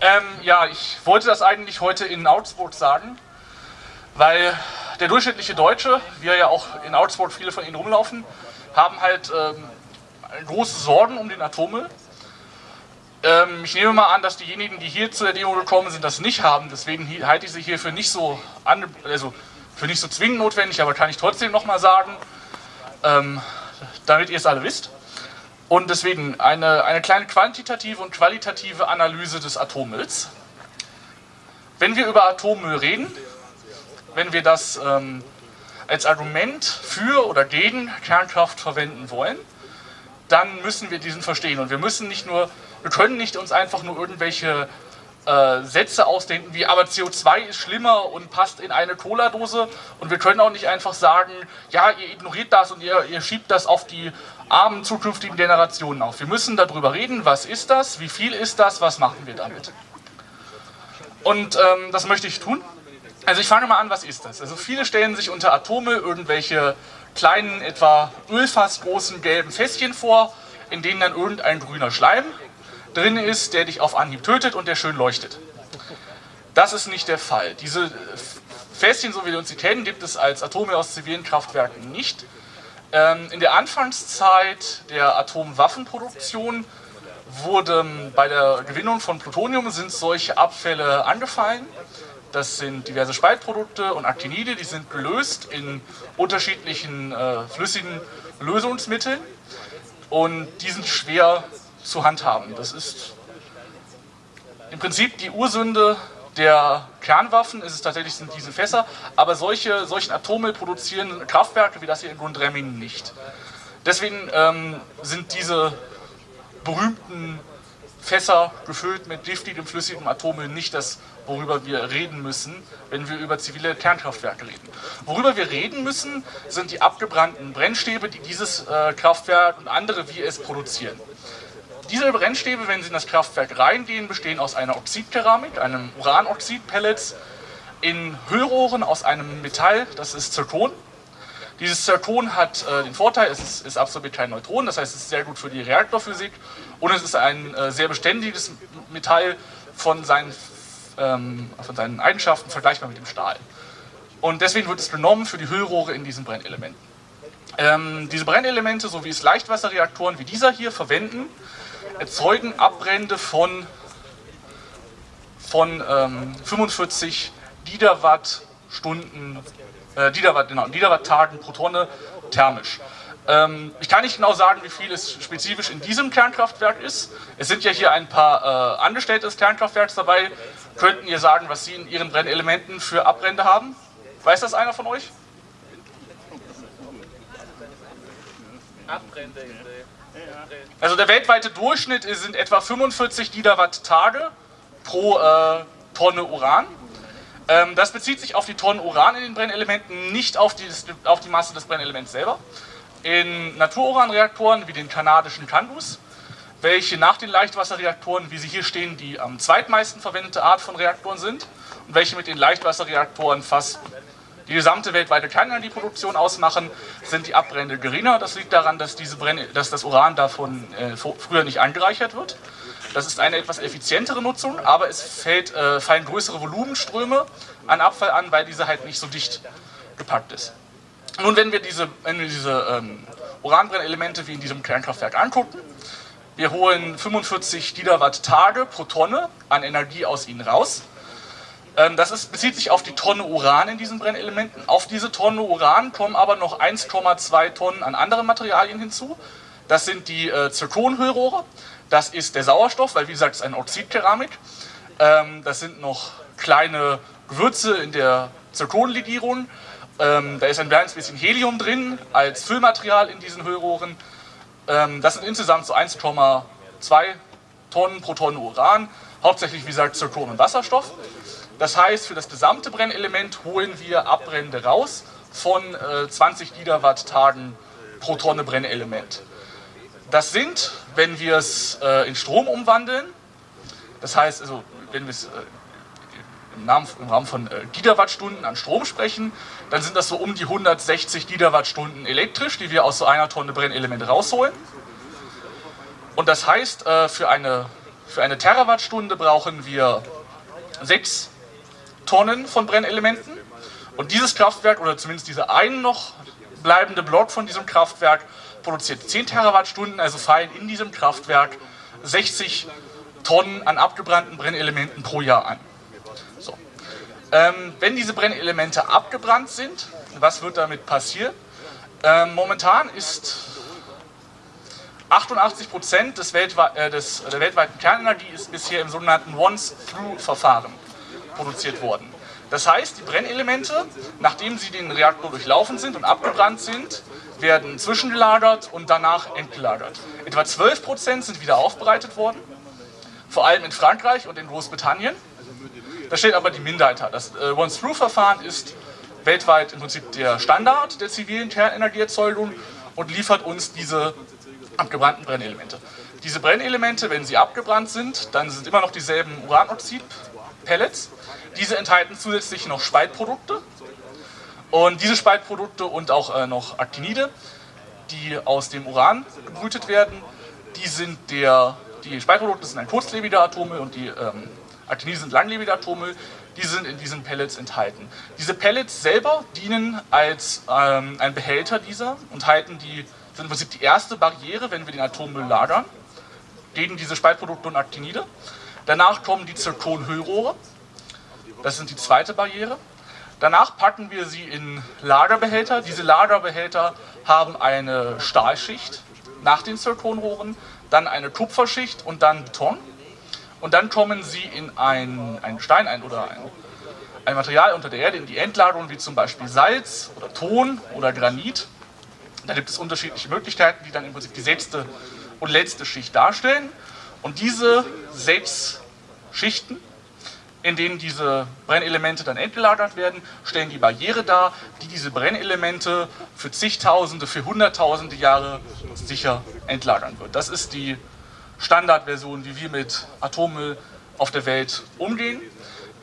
Ähm, ja, ich wollte das eigentlich heute in Augsburg sagen, weil der durchschnittliche Deutsche, wir ja auch in Augsburg viele von ihnen rumlaufen, haben halt ähm, große Sorgen um den Atommüll. Ähm, ich nehme mal an, dass diejenigen, die hier zu der Demo gekommen sind, das nicht haben. Deswegen halte ich sie hier für nicht so, also für nicht so zwingend notwendig, aber kann ich trotzdem nochmal sagen, ähm, damit ihr es alle wisst. Und deswegen eine, eine kleine quantitative und qualitative Analyse des Atommülls. Wenn wir über Atommüll reden, wenn wir das ähm, als Argument für oder gegen Kernkraft verwenden wollen, dann müssen wir diesen verstehen. Und wir müssen nicht nur, wir können nicht uns einfach nur irgendwelche äh, Sätze ausdenken wie, aber CO2 ist schlimmer und passt in eine Cola-Dose. Und wir können auch nicht einfach sagen, ja, ihr ignoriert das und ihr, ihr schiebt das auf die armen zukünftigen Generationen auf. Wir müssen darüber reden, was ist das, wie viel ist das, was machen wir damit. Und ähm, das möchte ich tun. Also ich fange mal an, was ist das? Also viele stellen sich unter Atome irgendwelche kleinen, etwa ölfassgroßen gelben Fässchen vor, in denen dann irgendein grüner Schleim drin ist, der dich auf Anhieb tötet und der schön leuchtet. Das ist nicht der Fall. Diese Fässchen, so wie wir uns sie kennen, gibt es als Atome aus zivilen Kraftwerken nicht. Ähm, in der Anfangszeit der Atomwaffenproduktion wurde bei der Gewinnung von Plutonium sind solche Abfälle angefallen. Das sind diverse Spaltprodukte und Actinide, die sind gelöst in unterschiedlichen äh, flüssigen Lösungsmitteln und die sind schwer zu handhaben. Das ist im Prinzip die Ursünde der Kernwaffen ist es tatsächlich sind diese Fässer, aber solche, solchen Atommüll produzieren Kraftwerke wie das hier in Gundremmingen nicht. Deswegen ähm, sind diese berühmten Fässer gefüllt mit giftigem, flüssigem Atommüll nicht das, worüber wir reden müssen, wenn wir über zivile Kernkraftwerke reden. Worüber wir reden müssen, sind die abgebrannten Brennstäbe, die dieses äh, Kraftwerk und andere wie es produzieren. Diese Brennstäbe, wenn sie in das Kraftwerk reingehen, bestehen aus einer Oxidkeramik, einem Uranoxid-Pellets, in Hüllrohren aus einem Metall, das ist Zirkon. Dieses Zirkon hat äh, den Vorteil, es, ist, es absorbiert kein Neutron, das heißt, es ist sehr gut für die Reaktorphysik und es ist ein äh, sehr beständiges Metall von seinen, ähm, von seinen Eigenschaften vergleichbar mit dem Stahl. Und deswegen wird es genommen für die Hüllrohre in diesen Brennelementen. Ähm, diese Brennelemente, so wie es Leichtwasserreaktoren wie dieser hier verwenden, erzeugen Abbrände von, von ähm, 45 Gigawattstunden, äh, Gigawatt, genau, Gigawatt-Tagen pro Tonne thermisch. Ähm, ich kann nicht genau sagen, wie viel es spezifisch in diesem Kernkraftwerk ist. Es sind ja hier ein paar äh, Angestellte des Kernkraftwerks dabei. Könnten ihr sagen, was sie in ihren Brennelementen für Abbrände haben? Weiß das einer von euch? Abbrände in der also der weltweite Durchschnitt sind etwa 45 Gigawatt-Tage pro äh, Tonne Uran. Ähm, das bezieht sich auf die Tonnen Uran in den Brennelementen, nicht auf die, auf die Masse des Brennelements selber. In Natururanreaktoren wie den kanadischen Candus, welche nach den Leichtwasserreaktoren, wie sie hier stehen, die am zweitmeisten verwendete Art von Reaktoren sind und welche mit den Leichtwasserreaktoren fast die gesamte weltweite Kernenergieproduktion ausmachen, sind die Abbrände geringer. Das liegt daran, dass, diese Brenne, dass das Uran davon äh, früher nicht angereichert wird. Das ist eine etwas effizientere Nutzung, aber es fällt, äh, fallen größere Volumenströme an Abfall an, weil diese halt nicht so dicht gepackt ist. Nun, wenn wir diese, wenn wir diese ähm, Uranbrennelemente wie in diesem Kernkraftwerk angucken, wir holen 45 Gigawatt Tage pro Tonne an Energie aus ihnen raus. Ähm, das ist, bezieht sich auf die Tonne Uran in diesen Brennelementen. Auf diese Tonne Uran kommen aber noch 1,2 Tonnen an anderen Materialien hinzu. Das sind die äh, Zirkonhüllrohre, das ist der Sauerstoff, weil wie gesagt, es ist eine Oxidkeramik. Ähm, das sind noch kleine Gewürze in der Zirkonlegierung. Ähm, da ist ein kleines bisschen Helium drin als Füllmaterial in diesen Hüllrohren. Ähm, das sind insgesamt so 1,2 Tonnen pro Tonne Uran. Hauptsächlich, wie gesagt, Zirkon und Wasserstoff. Das heißt, für das gesamte Brennelement holen wir Abbrände raus von äh, 20 Gigawatt-Tagen pro Tonne Brennelement. Das sind, wenn wir es äh, in Strom umwandeln, das heißt, also, wenn wir es äh, im, Rahmen von äh, Gigawattstunden an Strom sprechen, dann sind das so um die 160 Gigawattstunden elektrisch, die wir aus so einer Tonne Brennelement rausholen. Und das heißt, äh, für eine Für eine Terawattstunde brauchen wir 6 Tonnen von Brennelementen. Und dieses Kraftwerk, oder zumindest dieser ein noch bleibende Block von diesem Kraftwerk, produziert 10 Terawattstunden, also fallen in diesem Kraftwerk 60 Tonnen an abgebrannten Brennelementen pro Jahr an. So. Ähm, wenn diese Brennelemente abgebrannt sind, was wird damit passieren? Ähm, momentan ist 88 Prozent des, weltwe äh, des, der weltweiten Kernenergie ist bisher im sogenannten Once-Through-Verfahren produziert worden. Das heißt, die Brennelemente, nachdem sie den Reaktor durchlaufen sind und abgebrannt sind, werden zwischengelagert und danach entgelagert. Etwa 12 Prozent sind wieder aufbereitet worden, vor allem in Frankreich und in Großbritannien. Das stellt aber die Minderheit dar. Das äh, Once-Through-Verfahren ist weltweit im Prinzip der Standard der zivilen Kernenergieerzeugung und liefert uns diese abgebrannten Brennelemente. Diese Brennelemente, wenn sie abgebrannt sind, dann sind immer noch dieselben Uranoxid-Pellets. Diese enthalten zusätzlich noch Spaltprodukte. Und diese Spaltprodukte und auch äh, noch Actinide, die aus dem Uran gebrütet werden, die sind der, die Spaltprodukte sind ein kurzlebiger Atome und die ähm, Actinide sind langlebige Atome, die sind in diesen Pellets enthalten. Diese Pellets selber dienen als ähm, ein Behälter dieser und halten die sind im Prinzip die erste Barriere, wenn wir den Atommüll lagern, gegen diese Spaltprodukte und Actinide. Danach kommen die Zirkonhüllrohre, das sind die zweite Barriere. Danach packen wir sie in Lagerbehälter. Diese Lagerbehälter haben eine Stahlschicht nach den Zirkonrohren, dann eine Kupferschicht und dann Beton. Und dann kommen sie in ein, einen Stein ein oder ein, ein Material unter der Erde, in die Endlagerung, wie zum Beispiel Salz oder Ton oder Granit. Da gibt es unterschiedliche Möglichkeiten, die dann im Prinzip die sechste und letzte Schicht darstellen. Und diese sechs Schichten, in denen diese Brennelemente dann entgelagert werden, stellen die Barriere dar, die diese Brennelemente für zigtausende, für hunderttausende Jahre sicher entlagern wird. Das ist die Standardversion, wie wir mit Atommüll auf der Welt umgehen.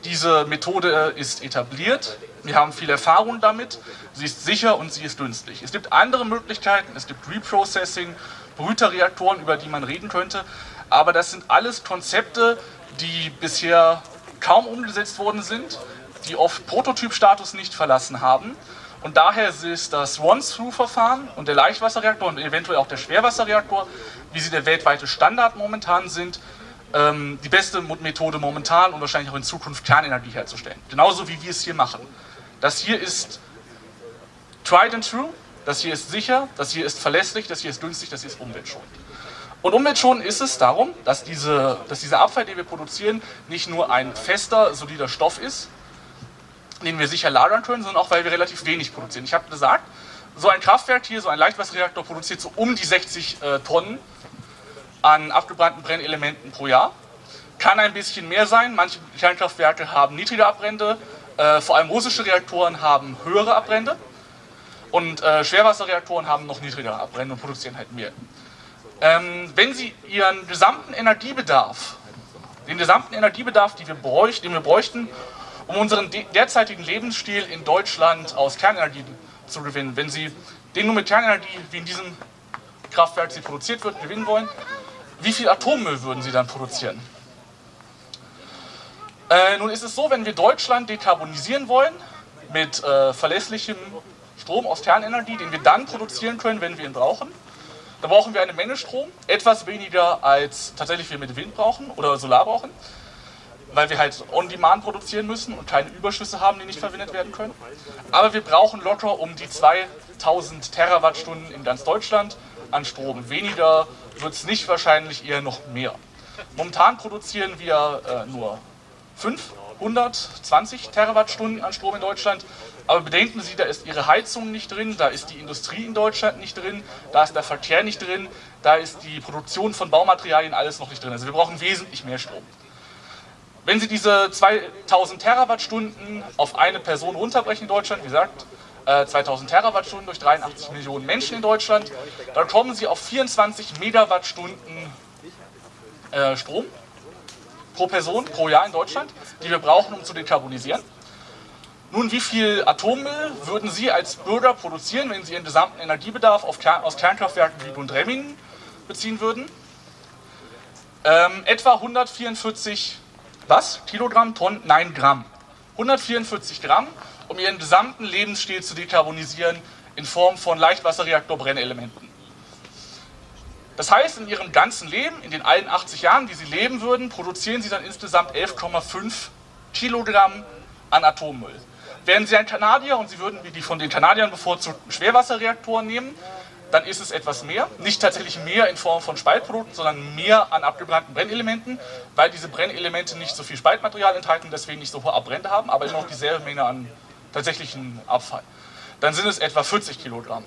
Diese Methode ist etabliert, wir haben viel Erfahrung damit, sie ist sicher und sie ist günstig. Es gibt andere Möglichkeiten, es gibt Reprocessing, Brüterreaktoren, über die man reden könnte, aber das sind alles Konzepte, die bisher kaum umgesetzt worden sind, die oft Prototypstatus nicht verlassen haben und daher ist das Once-Through-Verfahren und der Leichtwasserreaktor und eventuell auch der Schwerwasserreaktor, wie sie der weltweite Standard momentan sind, ähm, die beste Methode momentan und wahrscheinlich auch in Zukunft Kernenergie herzustellen. Genauso wie wir es hier machen. Das hier ist tried and true, das hier ist sicher, das hier ist verlässlich, das hier ist günstig, das hier ist umweltschonend. Und umweltschonend ist es darum, dass, diese, dass dieser Abfall, den wir produzieren, nicht nur ein fester, solider Stoff ist, den wir sicher lagern können, sondern auch, weil wir relativ wenig produzieren. Ich habe gesagt, so ein Kraftwerk hier, so ein Leichtwasserreaktor produziert so um die 60 äh, Tonnen an abgebrannten Brennelementen pro Jahr. Kann ein bisschen mehr sein, manche Kernkraftwerke haben niedrige Abbrände, äh, vor allem russische Reaktoren haben höhere Abbrände und äh, Schwerwasserreaktoren haben noch niedrigere Abbrände und produzieren halt mehr. Ähm, wenn Sie Ihren gesamten Energiebedarf, den gesamten Energiebedarf, den wir, bräuchten, den wir bräuchten, um unseren derzeitigen Lebensstil in Deutschland aus Kernenergie zu gewinnen, wenn Sie den nur mit Kernenergie, wie in diesem Kraftwerk sie produziert wird, gewinnen wollen, wie viel Atommüll würden Sie dann produzieren? Äh, nun ist es so, wenn wir Deutschland dekarbonisieren wollen, mit äh, verlässlichem Strom aus Kernenergie, den wir dann produzieren können, wenn wir ihn brauchen, dann brauchen wir eine Menge Strom, etwas weniger als tatsächlich wir mit Wind brauchen oder Solar brauchen, weil wir halt on-demand produzieren müssen und keine Überschüsse haben, die nicht verwendet werden können. Aber wir brauchen locker um die 2000 Terawattstunden in ganz Deutschland an Strom. Weniger wird es nicht wahrscheinlich, eher noch mehr. Momentan produzieren wir äh, nur 520 Terawattstunden an Strom in Deutschland. Aber bedenken Sie, da ist Ihre Heizung nicht drin, da ist die Industrie in Deutschland nicht drin, da ist der Verkehr nicht drin, da ist die Produktion von Baumaterialien alles noch nicht drin. Also wir brauchen wesentlich mehr Strom. Wenn Sie diese 2000 Terawattstunden auf eine Person runterbrechen in Deutschland, wie gesagt, 2000 äh, Terawattstunden durch 83 Millionen Menschen in Deutschland, dann kommen Sie auf 24 Megawattstunden äh, Strom pro Person pro Jahr in Deutschland, die wir brauchen, um zu dekarbonisieren. Nun, wie viel Atommüll würden Sie als Bürger produzieren, wenn Sie Ihren gesamten Energiebedarf aus Kernkraftwerken wie Gundremmingen beziehen würden? Ähm, etwa 144 was? Kilogramm, Tonnen? Nein, Gramm. 144 Gramm, um ihren gesamten Lebensstil zu dekarbonisieren in Form von Leichtwasserreaktorbrennelementen. Das heißt, in ihrem ganzen Leben, in den allen 80 Jahren, die sie leben würden, produzieren sie dann insgesamt 11,5 Kilogramm an Atommüll. Wären sie ein Kanadier und sie würden wie die von den Kanadiern bevorzugten Schwerwasserreaktoren nehmen, dann ist es etwas mehr. Nicht tatsächlich mehr in Form von Spaltprodukten, sondern mehr an abgebrannten Brennelementen, weil diese Brennelemente nicht so viel Spaltmaterial enthalten, deswegen nicht so hohe Abbrände haben, aber immer noch dieselbe Menge an tatsächlichen Abfall. Dann sind es etwa 40 Kilogramm.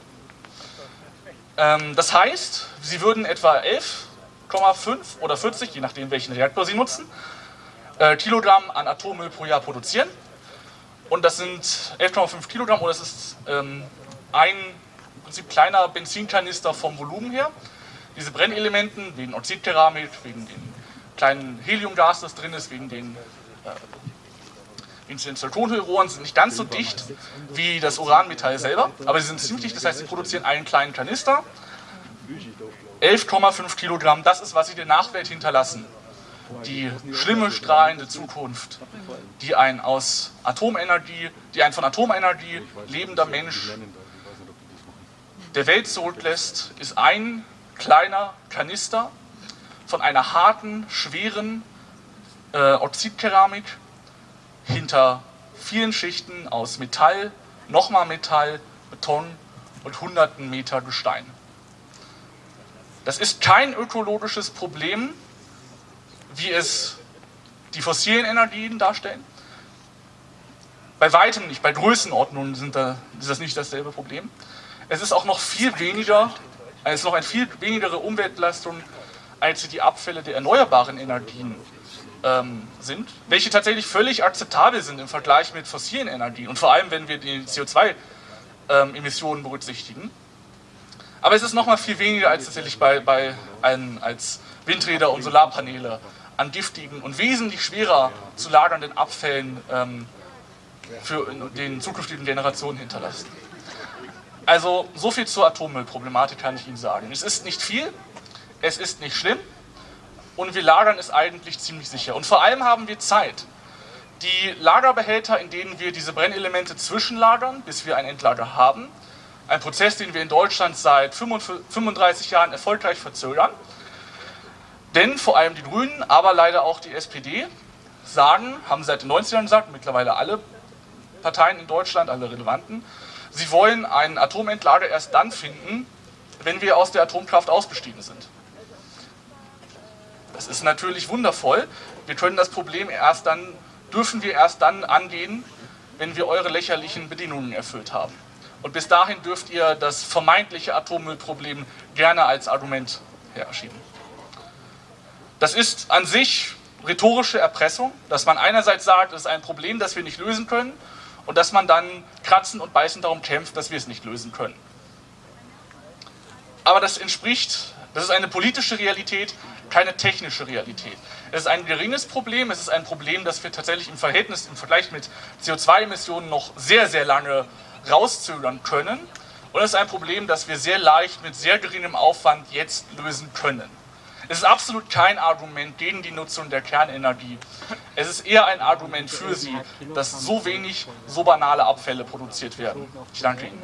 Ähm, das heißt, Sie würden etwa 11,5 oder 40, je nachdem welchen Reaktor Sie nutzen, äh, Kilogramm an Atommüll pro Jahr produzieren. Und das sind 11,5 Kilogramm oder das ist ähm, ein im Prinzip kleiner Benzinkanister vom Volumen her. Diese Brennelementen, wegen Oxidkeramik, wegen dem kleinen Heliumgas, das drin ist, wegen den Inzidentaltonhüllrohren sind nicht ganz so dicht wie das Uranmetall selber, aber sie sind ziemlich dicht, das heißt, sie produzieren einen kleinen Kanister. 11,5 Kilogramm, das ist, was sie der Nachwelt hinterlassen. Die schlimme, strahlende Zukunft, die ein aus Atomenergie, die ein von Atomenergie lebender Mensch der Welt zurücklässt, ist ein kleiner Kanister von einer harten, schweren äh, Oxidkeramik, hinter vielen Schichten aus Metall, nochmal Metall, Beton und hunderten Meter Gestein. Das ist kein ökologisches Problem, wie es die fossilen Energien darstellen. Bei weitem nicht, bei Größenordnungen sind da, ist das nicht dasselbe Problem. Es ist auch noch viel weniger, es ist noch eine viel wenigere Umweltbelastung als die Abfälle der erneuerbaren Energien ähm, sind, welche tatsächlich völlig akzeptabel sind im Vergleich mit fossilen Energien und vor allem, wenn wir die CO2-Emissionen ähm, berücksichtigen. Aber es ist nochmal viel weniger als tatsächlich bei, bei einen, als Windräder und Solarpaneele an giftigen und wesentlich schwerer zu lagernden Abfällen ähm, für den zukünftigen Generationen hinterlassen. Also so viel zur Atommüllproblematik kann ich Ihnen sagen. Es ist nicht viel, es ist nicht schlimm, und wir lagern es eigentlich ziemlich sicher. Und vor allem haben wir Zeit. Die Lagerbehälter, in denen wir diese Brennelemente zwischenlagern, bis wir ein Endlager haben, ein Prozess, den wir in Deutschland seit 35 Jahren erfolgreich verzögern, denn vor allem die Grünen, aber leider auch die SPD sagen, haben seit den 90ern gesagt, mittlerweile alle Parteien in Deutschland, alle relevanten, sie wollen ein Atomentlager erst dann finden, wenn wir aus der Atomkraft ausgestiegen sind. Das ist natürlich wundervoll. Wir können das Problem erst dann, dürfen wir erst dann angehen, wenn wir eure lächerlichen Bedingungen erfüllt haben. Und bis dahin dürft ihr das vermeintliche Atommüllproblem gerne als Argument herschieben. Das ist an sich rhetorische Erpressung, dass man einerseits sagt, es ist ein Problem, das wir nicht lösen können, und dass man dann kratzen und beißen darum kämpft, dass wir es nicht lösen können. Aber das entspricht, das ist eine politische Realität, keine technische Realität. Es ist ein geringes Problem, es ist ein Problem, das wir tatsächlich im Verhältnis, im Vergleich mit CO2-Emissionen noch sehr, sehr lange rauszögern können. Und es ist ein Problem, das wir sehr leicht mit sehr geringem Aufwand jetzt lösen können. Es ist absolut kein Argument gegen die Nutzung der Kernenergie. Es ist eher ein Argument für sie, dass so wenig, so banale Abfälle produziert werden. Ich danke Ihnen.